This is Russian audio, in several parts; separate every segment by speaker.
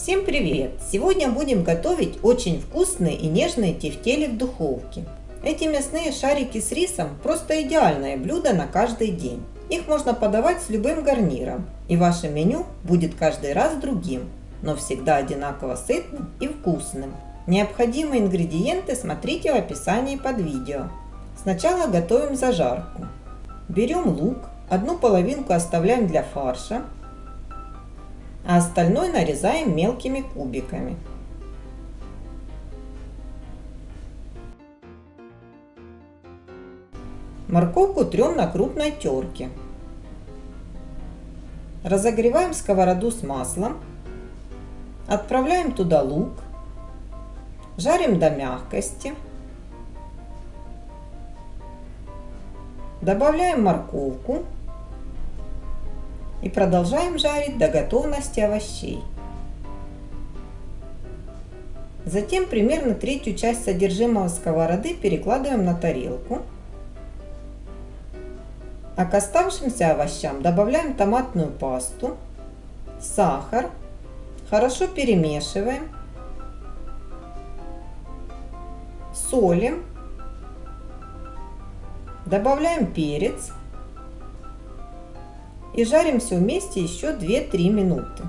Speaker 1: Всем привет! Сегодня будем готовить очень вкусные и нежные тефтели в духовке. Эти мясные шарики с рисом просто идеальное блюдо на каждый день. Их можно подавать с любым гарниром, и ваше меню будет каждый раз другим, но всегда одинаково сытным и вкусным. Необходимые ингредиенты смотрите в описании под видео. Сначала готовим зажарку. Берем лук, одну половинку оставляем для фарша, а остальное нарезаем мелкими кубиками. Морковку трем на крупной терке. Разогреваем сковороду с маслом. Отправляем туда лук. Жарим до мягкости. Добавляем морковку и продолжаем жарить до готовности овощей. Затем примерно третью часть содержимого сковороды перекладываем на тарелку. А к оставшимся овощам добавляем томатную пасту, сахар, хорошо перемешиваем, солим, добавляем перец и жарим все вместе еще 2-3 минуты.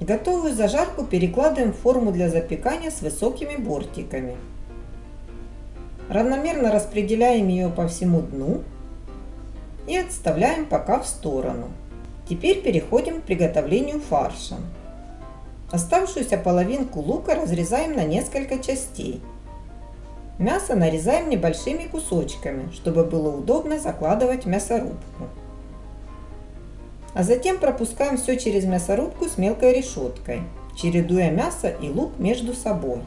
Speaker 1: Готовую зажарку перекладываем в форму для запекания с высокими бортиками. Равномерно распределяем ее по всему дну и отставляем пока в сторону. Теперь переходим к приготовлению фарша. Оставшуюся половинку лука разрезаем на несколько частей – Мясо нарезаем небольшими кусочками, чтобы было удобно закладывать в мясорубку. А затем пропускаем все через мясорубку с мелкой решеткой, чередуя мясо и лук между собой.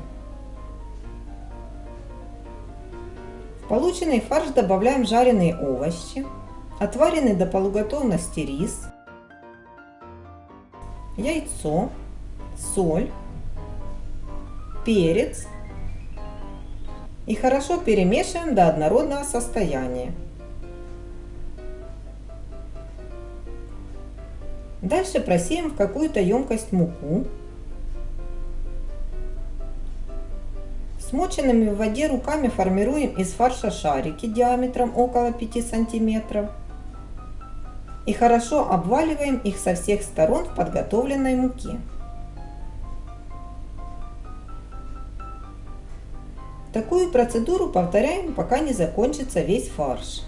Speaker 1: В полученный фарш добавляем жареные овощи, отваренный до полуготовности рис, яйцо, соль, перец и хорошо перемешиваем до однородного состояния. Дальше просеем в какую-то емкость муку. Смоченными в воде руками формируем из фарша шарики диаметром около 5 сантиметров. И хорошо обваливаем их со всех сторон в подготовленной муке. Такую процедуру повторяем, пока не закончится весь фарш.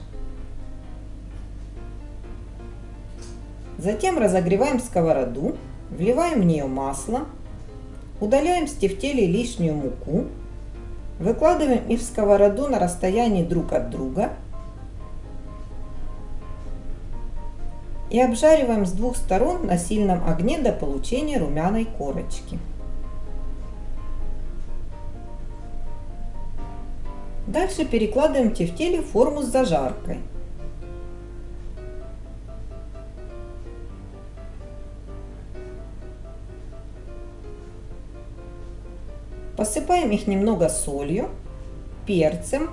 Speaker 1: Затем разогреваем сковороду, вливаем в нее масло, удаляем с тефтелей лишнюю муку, выкладываем их в сковороду на расстоянии друг от друга и обжариваем с двух сторон на сильном огне до получения румяной корочки. Дальше перекладываем тефтели в форму с зажаркой. Посыпаем их немного солью, перцем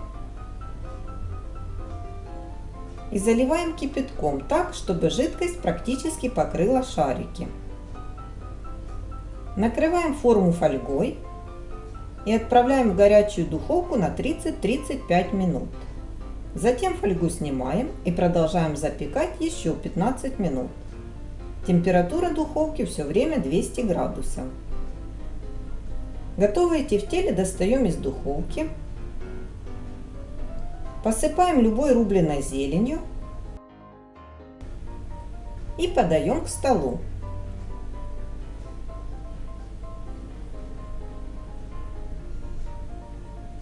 Speaker 1: и заливаем кипятком так, чтобы жидкость практически покрыла шарики. Накрываем форму фольгой и отправляем в горячую духовку на 30-35 минут. Затем фольгу снимаем и продолжаем запекать еще 15 минут. Температура духовки все время 200 градусов. Готовые тефтели достаем из духовки. Посыпаем любой рубленой зеленью и подаем к столу.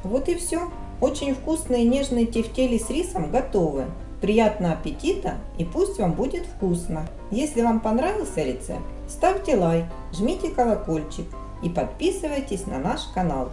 Speaker 1: Вот и все. Очень вкусные нежные тефтели с рисом готовы. Приятного аппетита и пусть вам будет вкусно. Если вам понравился рецепт, ставьте лайк, жмите колокольчик и подписывайтесь на наш канал.